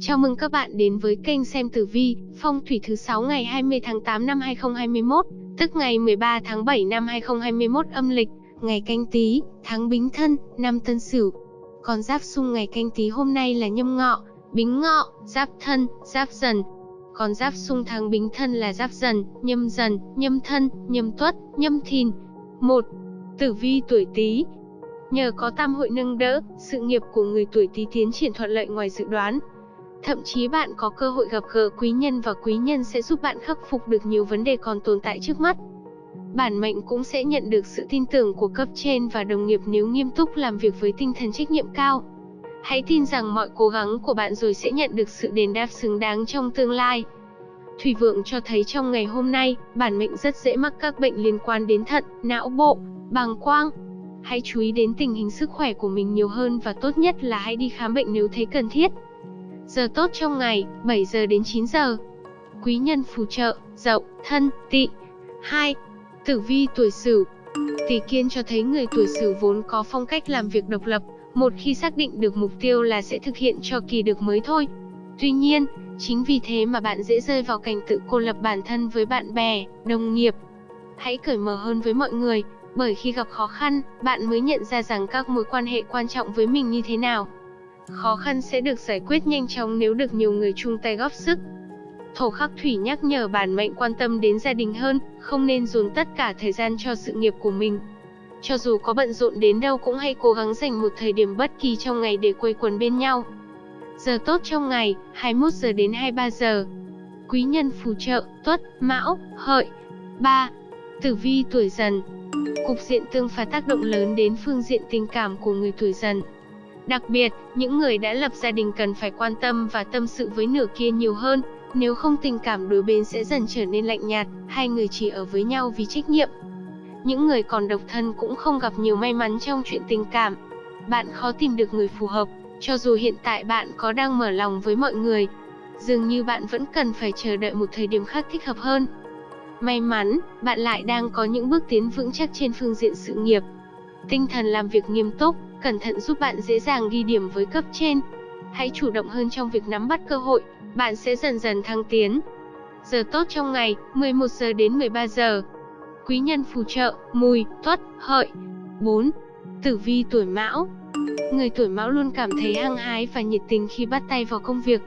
Chào mừng các bạn đến với kênh xem tử vi, phong thủy thứ 6 ngày 20 tháng 8 năm 2021, tức ngày 13 tháng 7 năm 2021 âm lịch, ngày canh tí, tháng bính thân, năm tân sửu. Còn giáp xung ngày canh tí hôm nay là nhâm ngọ, bính ngọ, giáp thân, giáp dần. Còn giáp xung tháng bính thân là giáp dần, nhâm dần, nhâm thân, nhâm tuất, nhâm thìn. 1. Tử vi tuổi Tý, Nhờ có tam hội nâng đỡ, sự nghiệp của người tuổi Tý tiến triển thuận lợi ngoài dự đoán. Thậm chí bạn có cơ hội gặp gỡ quý nhân và quý nhân sẽ giúp bạn khắc phục được nhiều vấn đề còn tồn tại trước mắt. Bản mệnh cũng sẽ nhận được sự tin tưởng của cấp trên và đồng nghiệp nếu nghiêm túc làm việc với tinh thần trách nhiệm cao. Hãy tin rằng mọi cố gắng của bạn rồi sẽ nhận được sự đền đáp xứng đáng trong tương lai. Thủy vượng cho thấy trong ngày hôm nay, bản mệnh rất dễ mắc các bệnh liên quan đến thận, não bộ, bàng quang, Hãy chú ý đến tình hình sức khỏe của mình nhiều hơn và tốt nhất là hãy đi khám bệnh nếu thấy cần thiết. Giờ tốt trong ngày, 7 giờ đến 9 giờ. Quý nhân phù trợ, dậu, thân, tỵ. 2. Tử vi tuổi Sửu. Tỷ kiên cho thấy người tuổi Sửu vốn có phong cách làm việc độc lập, một khi xác định được mục tiêu là sẽ thực hiện cho kỳ được mới thôi. Tuy nhiên, chính vì thế mà bạn dễ rơi vào cảnh tự cô lập bản thân với bạn bè, đồng nghiệp. Hãy cởi mở hơn với mọi người, bởi khi gặp khó khăn, bạn mới nhận ra rằng các mối quan hệ quan trọng với mình như thế nào. Khó khăn sẽ được giải quyết nhanh chóng nếu được nhiều người chung tay góp sức. Thổ khắc thủy nhắc nhở bản mệnh quan tâm đến gia đình hơn, không nên dồn tất cả thời gian cho sự nghiệp của mình. Cho dù có bận rộn đến đâu cũng hãy cố gắng dành một thời điểm bất kỳ trong ngày để quây quần bên nhau. Giờ tốt trong ngày, 21 giờ đến 23 giờ. Quý nhân phù trợ, tuất, mão, hợi. 3. Tử vi tuổi dần, Cục diện tương phá tác động lớn đến phương diện tình cảm của người tuổi dần. Đặc biệt, những người đã lập gia đình cần phải quan tâm và tâm sự với nửa kia nhiều hơn, nếu không tình cảm đối bên sẽ dần trở nên lạnh nhạt, hai người chỉ ở với nhau vì trách nhiệm. Những người còn độc thân cũng không gặp nhiều may mắn trong chuyện tình cảm. Bạn khó tìm được người phù hợp, cho dù hiện tại bạn có đang mở lòng với mọi người. Dường như bạn vẫn cần phải chờ đợi một thời điểm khác thích hợp hơn. May mắn, bạn lại đang có những bước tiến vững chắc trên phương diện sự nghiệp. Tinh thần làm việc nghiêm túc, cẩn thận giúp bạn dễ dàng ghi điểm với cấp trên. Hãy chủ động hơn trong việc nắm bắt cơ hội, bạn sẽ dần dần thăng tiến. Giờ tốt trong ngày, 11 giờ đến 13 giờ. Quý nhân phù trợ, mùi, tuất, hợi. 4. Tử vi tuổi mão Người tuổi mão luôn cảm thấy hăng hái và nhiệt tình khi bắt tay vào công việc,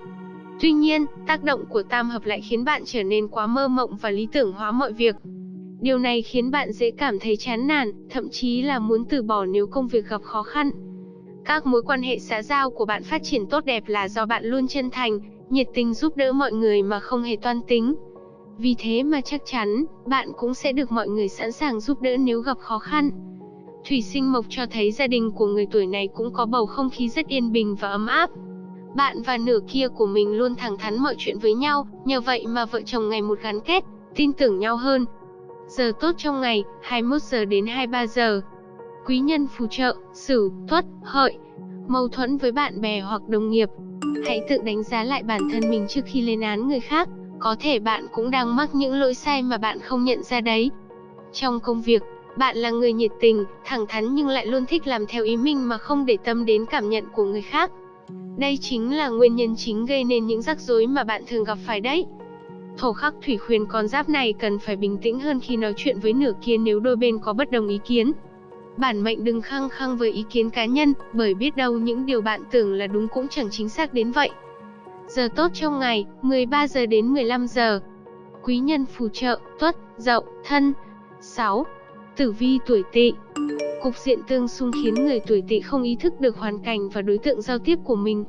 Tuy nhiên, tác động của tam hợp lại khiến bạn trở nên quá mơ mộng và lý tưởng hóa mọi việc. Điều này khiến bạn dễ cảm thấy chán nản, thậm chí là muốn từ bỏ nếu công việc gặp khó khăn. Các mối quan hệ xã giao của bạn phát triển tốt đẹp là do bạn luôn chân thành, nhiệt tình giúp đỡ mọi người mà không hề toan tính. Vì thế mà chắc chắn, bạn cũng sẽ được mọi người sẵn sàng giúp đỡ nếu gặp khó khăn. Thủy sinh mộc cho thấy gia đình của người tuổi này cũng có bầu không khí rất yên bình và ấm áp. Bạn và nửa kia của mình luôn thẳng thắn mọi chuyện với nhau, nhờ vậy mà vợ chồng ngày một gắn kết, tin tưởng nhau hơn. Giờ tốt trong ngày, 21 giờ đến 23 giờ. Quý nhân phù trợ, Sửu, Tuất, Hợi. Mâu thuẫn với bạn bè hoặc đồng nghiệp. Hãy tự đánh giá lại bản thân mình trước khi lên án người khác, có thể bạn cũng đang mắc những lỗi sai mà bạn không nhận ra đấy. Trong công việc, bạn là người nhiệt tình, thẳng thắn nhưng lại luôn thích làm theo ý mình mà không để tâm đến cảm nhận của người khác. Đây chính là nguyên nhân chính gây nên những rắc rối mà bạn thường gặp phải đấy. Thổ khắc thủy khuyên con giáp này cần phải bình tĩnh hơn khi nói chuyện với nửa kia nếu đôi bên có bất đồng ý kiến. Bản mệnh đừng khăng khăng với ý kiến cá nhân, bởi biết đâu những điều bạn tưởng là đúng cũng chẳng chính xác đến vậy. Giờ tốt trong ngày, 13 giờ đến 15 giờ. Quý nhân phù trợ, tuất, dậu, thân. 6. Tử vi tuổi tỵ Cục diện tương xung khiến người tuổi tỵ không ý thức được hoàn cảnh và đối tượng giao tiếp của mình.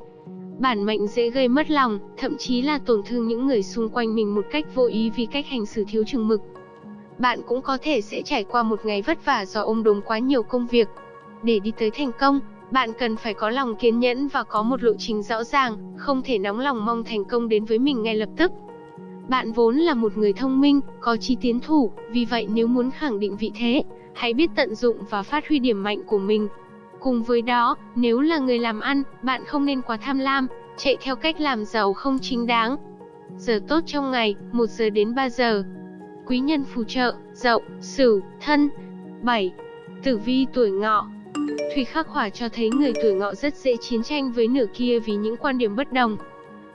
Bản mệnh dễ gây mất lòng, thậm chí là tổn thương những người xung quanh mình một cách vô ý vì cách hành xử thiếu chừng mực. Bạn cũng có thể sẽ trải qua một ngày vất vả do ôm đồm quá nhiều công việc. Để đi tới thành công, bạn cần phải có lòng kiên nhẫn và có một lộ trình rõ ràng, không thể nóng lòng mong thành công đến với mình ngay lập tức. Bạn vốn là một người thông minh, có trí tiến thủ, vì vậy nếu muốn khẳng định vị thế, hãy biết tận dụng và phát huy điểm mạnh của mình. Cùng với đó, nếu là người làm ăn, bạn không nên quá tham lam, chạy theo cách làm giàu không chính đáng. Giờ tốt trong ngày, 1 giờ đến 3 giờ. Quý nhân phù trợ, dậu, sửu, thân. 7. Tử vi tuổi ngọ Thủy khắc hỏa cho thấy người tuổi ngọ rất dễ chiến tranh với nửa kia vì những quan điểm bất đồng.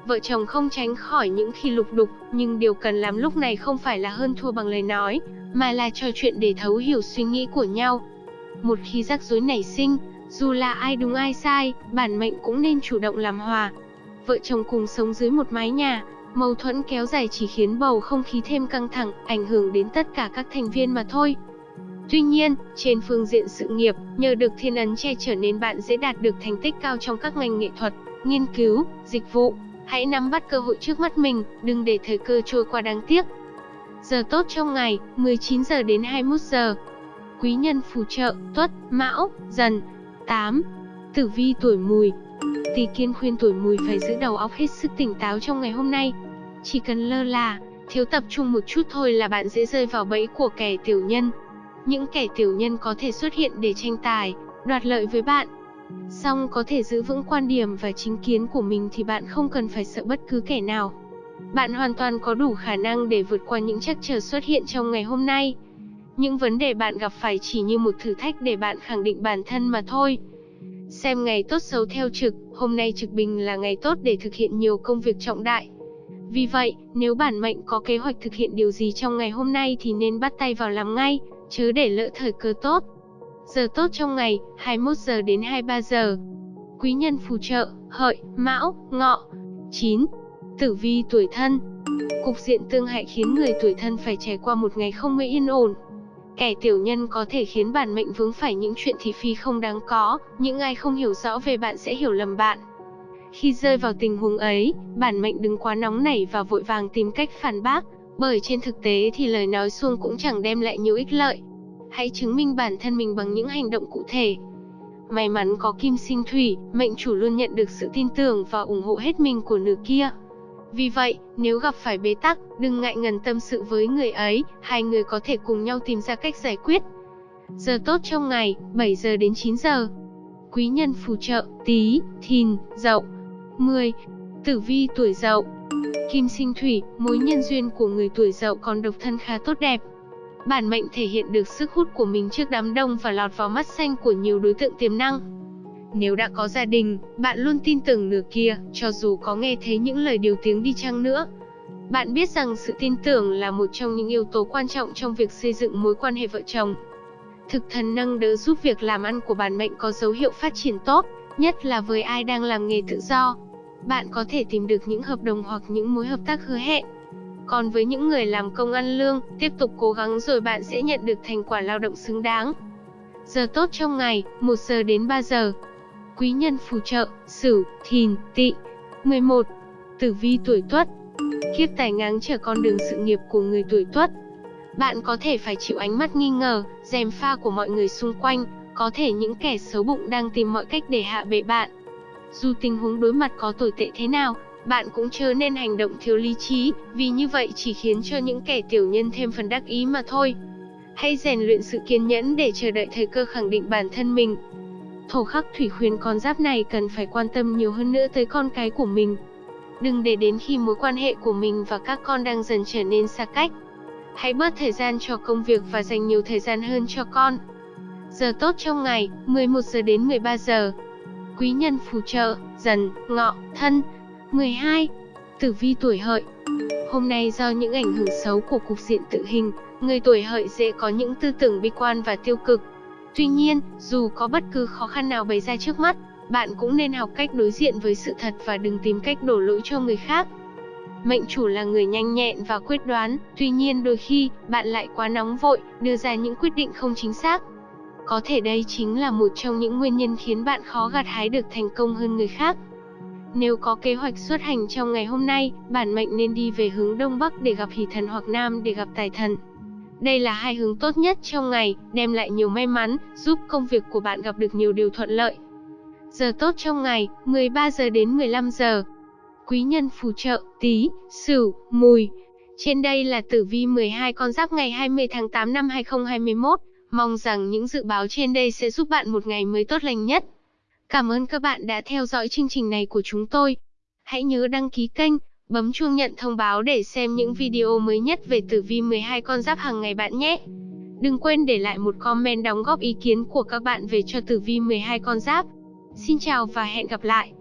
vợ chồng không tránh khỏi những khi lục đục, nhưng điều cần làm lúc này không phải là hơn thua bằng lời nói, mà là trò chuyện để thấu hiểu suy nghĩ của nhau. Một khi rắc rối nảy sinh, dù là ai đúng ai sai, bản mệnh cũng nên chủ động làm hòa. Vợ chồng cùng sống dưới một mái nhà, mâu thuẫn kéo dài chỉ khiến bầu không khí thêm căng thẳng, ảnh hưởng đến tất cả các thành viên mà thôi. Tuy nhiên, trên phương diện sự nghiệp, nhờ được thiên ấn che chở nên bạn dễ đạt được thành tích cao trong các ngành nghệ thuật, nghiên cứu, dịch vụ. Hãy nắm bắt cơ hội trước mắt mình, đừng để thời cơ trôi qua đáng tiếc. Giờ tốt trong ngày, 19 giờ đến 21 giờ. Quý nhân phù trợ, tuất, mão, dần. 8. Tử vi tuổi mùi Tỷ kiên khuyên tuổi mùi phải giữ đầu óc hết sức tỉnh táo trong ngày hôm nay. Chỉ cần lơ là, thiếu tập trung một chút thôi là bạn dễ rơi vào bẫy của kẻ tiểu nhân. Những kẻ tiểu nhân có thể xuất hiện để tranh tài, đoạt lợi với bạn. Song có thể giữ vững quan điểm và chính kiến của mình thì bạn không cần phải sợ bất cứ kẻ nào. Bạn hoàn toàn có đủ khả năng để vượt qua những trắc trở xuất hiện trong ngày hôm nay. Những vấn đề bạn gặp phải chỉ như một thử thách để bạn khẳng định bản thân mà thôi. Xem ngày tốt xấu theo trực, hôm nay trực bình là ngày tốt để thực hiện nhiều công việc trọng đại. Vì vậy, nếu bản mệnh có kế hoạch thực hiện điều gì trong ngày hôm nay thì nên bắt tay vào làm ngay, chứ để lỡ thời cơ tốt. Giờ tốt trong ngày, 21 giờ đến 23 giờ. Quý nhân phù trợ, hợi, mão, ngọ. 9. Tử vi tuổi thân Cục diện tương hại khiến người tuổi thân phải trải qua một ngày không mấy yên ổn. Kẻ tiểu nhân có thể khiến bản mệnh vướng phải những chuyện thị phi không đáng có, những ai không hiểu rõ về bạn sẽ hiểu lầm bạn. Khi rơi vào tình huống ấy, bản mệnh đừng quá nóng nảy và vội vàng tìm cách phản bác, bởi trên thực tế thì lời nói suông cũng chẳng đem lại nhiều ích lợi. Hãy chứng minh bản thân mình bằng những hành động cụ thể. May mắn có kim sinh thủy, mệnh chủ luôn nhận được sự tin tưởng và ủng hộ hết mình của nửa kia. Vì vậy, nếu gặp phải bế tắc, đừng ngại ngần tâm sự với người ấy, hai người có thể cùng nhau tìm ra cách giải quyết. Giờ tốt trong ngày, 7 giờ đến 9 giờ. Quý nhân phù trợ, tí, thìn, dậu. 10. Tử vi tuổi dậu Kim sinh thủy, mối nhân duyên của người tuổi dậu còn độc thân khá tốt đẹp. Bản mệnh thể hiện được sức hút của mình trước đám đông và lọt vào mắt xanh của nhiều đối tượng tiềm năng. Nếu đã có gia đình, bạn luôn tin tưởng nửa kia, cho dù có nghe thấy những lời điều tiếng đi chăng nữa. Bạn biết rằng sự tin tưởng là một trong những yếu tố quan trọng trong việc xây dựng mối quan hệ vợ chồng. Thực thần nâng đỡ giúp việc làm ăn của bản mệnh có dấu hiệu phát triển tốt, nhất là với ai đang làm nghề tự do. Bạn có thể tìm được những hợp đồng hoặc những mối hợp tác hứa hẹn. Còn với những người làm công ăn lương, tiếp tục cố gắng rồi bạn sẽ nhận được thành quả lao động xứng đáng. Giờ tốt trong ngày, 1 giờ đến 3 giờ. Quý nhân phù trợ, Sửu, Thìn, Tỵ. 11. Tử vi tuổi Tuất. Kiếp tài ngáng trở con đường sự nghiệp của người tuổi Tuất. Bạn có thể phải chịu ánh mắt nghi ngờ, dèm pha của mọi người xung quanh, có thể những kẻ xấu bụng đang tìm mọi cách để hạ bệ bạn. Dù tình huống đối mặt có tồi tệ thế nào, bạn cũng chớ nên hành động thiếu lý trí, vì như vậy chỉ khiến cho những kẻ tiểu nhân thêm phần đắc ý mà thôi. Hãy rèn luyện sự kiên nhẫn để chờ đợi thời cơ khẳng định bản thân mình. Thổ khắc thủy khuyên con giáp này cần phải quan tâm nhiều hơn nữa tới con cái của mình. Đừng để đến khi mối quan hệ của mình và các con đang dần trở nên xa cách. Hãy bớt thời gian cho công việc và dành nhiều thời gian hơn cho con. Giờ tốt trong ngày, 11 giờ đến 13 giờ. Quý nhân phù trợ, dần, ngọ, thân. 12. Tử vi tuổi hợi Hôm nay do những ảnh hưởng xấu của cục diện tự hình, người tuổi hợi dễ có những tư tưởng bi quan và tiêu cực. Tuy nhiên, dù có bất cứ khó khăn nào bày ra trước mắt, bạn cũng nên học cách đối diện với sự thật và đừng tìm cách đổ lỗi cho người khác. Mệnh chủ là người nhanh nhẹn và quyết đoán, tuy nhiên đôi khi, bạn lại quá nóng vội, đưa ra những quyết định không chính xác. Có thể đây chính là một trong những nguyên nhân khiến bạn khó gặt hái được thành công hơn người khác. Nếu có kế hoạch xuất hành trong ngày hôm nay, bản mệnh nên đi về hướng Đông Bắc để gặp hỷ thần hoặc Nam để gặp tài thần. Đây là hai hướng tốt nhất trong ngày, đem lại nhiều may mắn, giúp công việc của bạn gặp được nhiều điều thuận lợi. Giờ tốt trong ngày, 13 giờ đến 15 giờ. Quý nhân phù trợ, tí, sửu, mùi. Trên đây là tử vi 12 con giáp ngày 20 tháng 8 năm 2021. Mong rằng những dự báo trên đây sẽ giúp bạn một ngày mới tốt lành nhất. Cảm ơn các bạn đã theo dõi chương trình này của chúng tôi. Hãy nhớ đăng ký kênh, bấm chuông nhận thông báo để xem những video mới nhất về tử vi 12 con giáp hàng ngày bạn nhé. Đừng quên để lại một comment đóng góp ý kiến của các bạn về cho tử vi 12 con giáp. Xin chào và hẹn gặp lại.